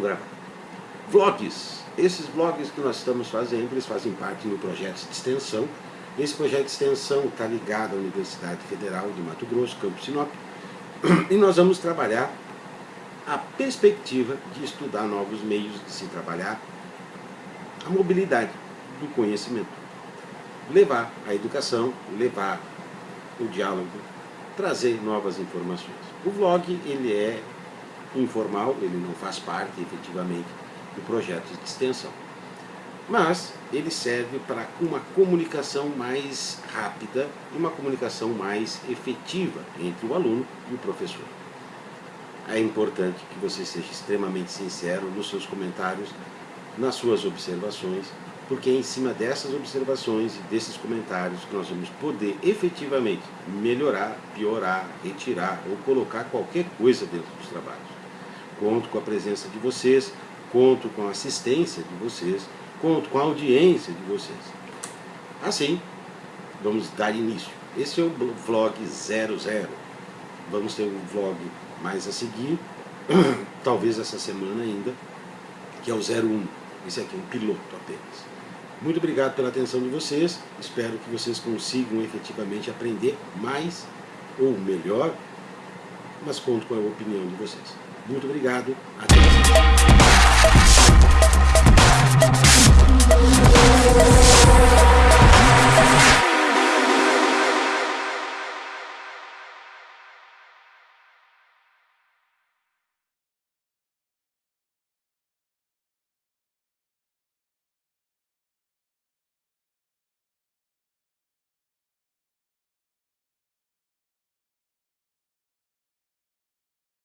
gravar. Vlogs. Esses vlogs que nós estamos fazendo, eles fazem parte do projeto de extensão. Esse projeto de extensão está ligado à Universidade Federal de Mato Grosso, Campo Sinop. E nós vamos trabalhar a perspectiva de estudar novos meios de se trabalhar a mobilidade do conhecimento. Levar a educação, levar o diálogo, trazer novas informações. O vlog ele é informal, ele não faz parte efetivamente do projeto de extensão. Mas ele serve para uma comunicação mais rápida e uma comunicação mais efetiva entre o aluno e o professor. É importante que você seja extremamente sincero nos seus comentários, nas suas observações, porque é em cima dessas observações e desses comentários que nós vamos poder efetivamente melhorar, piorar, retirar ou colocar qualquer coisa dentro dos trabalhos. Conto com a presença de vocês, conto com a assistência de vocês, conto com a audiência de vocês. Assim, vamos dar início. Esse é o vlog 00. Vamos ter um vlog mais a seguir, talvez essa semana ainda, que é o 01. Esse aqui é um piloto apenas. Muito obrigado pela atenção de vocês. Espero que vocês consigam efetivamente aprender mais ou melhor, mas conto com a opinião de vocês. Muito obrigado. Até.